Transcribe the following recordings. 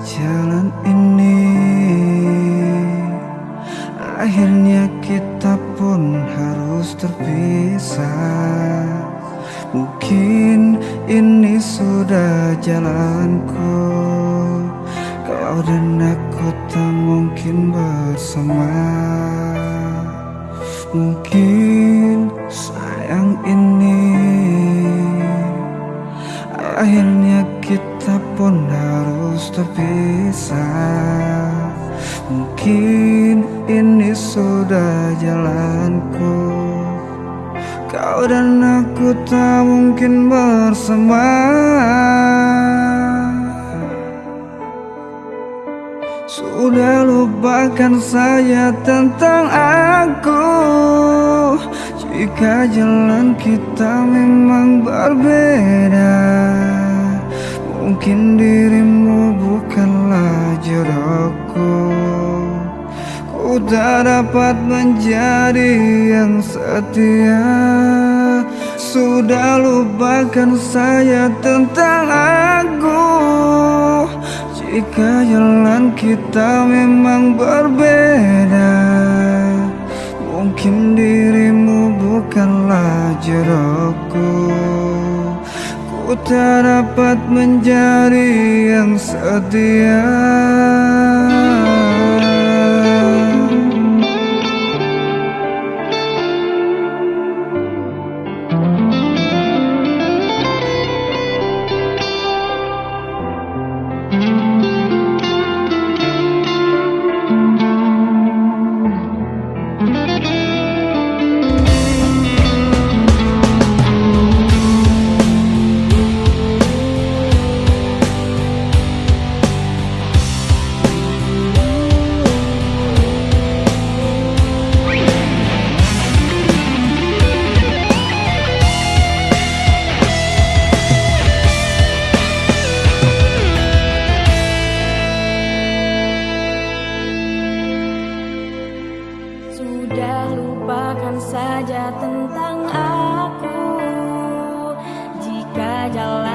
Jalan ini Akhirnya kita pun harus terpisah. Mungkin ini sudah jalanku. Kau dan aku tak mungkin bersama. Mungkin kita pun harus terpisah. Mungkin ini sudah jalanku. Kau dan aku tak mungkin bersama. Sudah lupakan saya tentang aku. Jika jalan kita memang berbeda Mungkin dirimu bukanlah jodohku. Ku tak dapat menjadi yang setia. Sudah lupakan saya tentang aku. Jika jalan kita memang berbeda Mungkin dirimu bukanlah jodohku Ku tak dapat menjadi yang setia saja tentang aku. Jika jalan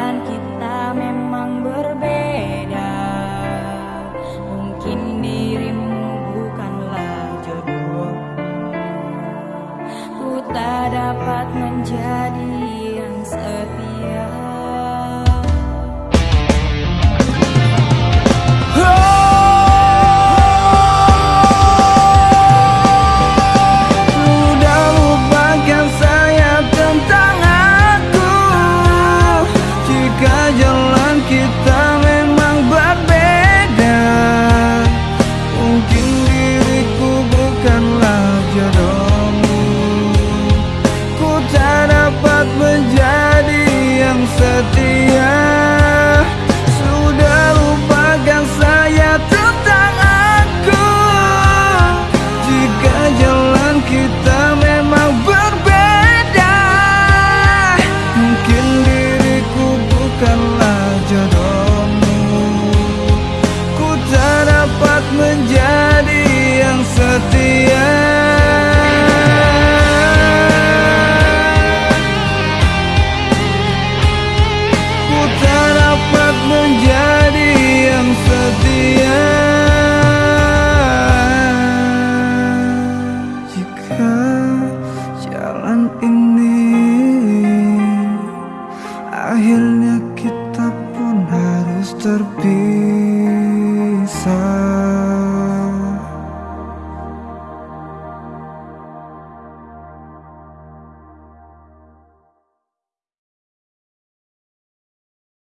yang Akhirnya kita pun harus terpisah